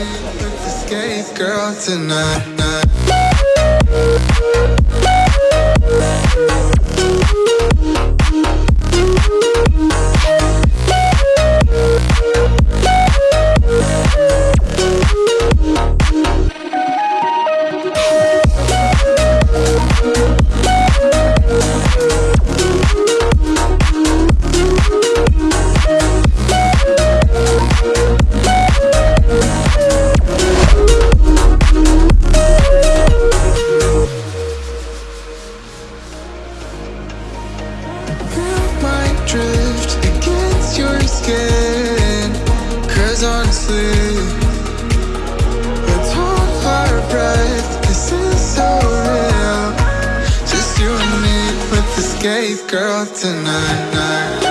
escape, girl, tonight. Drift against your skin. Cause honestly Let's this is so real. Just you and me with girl tonight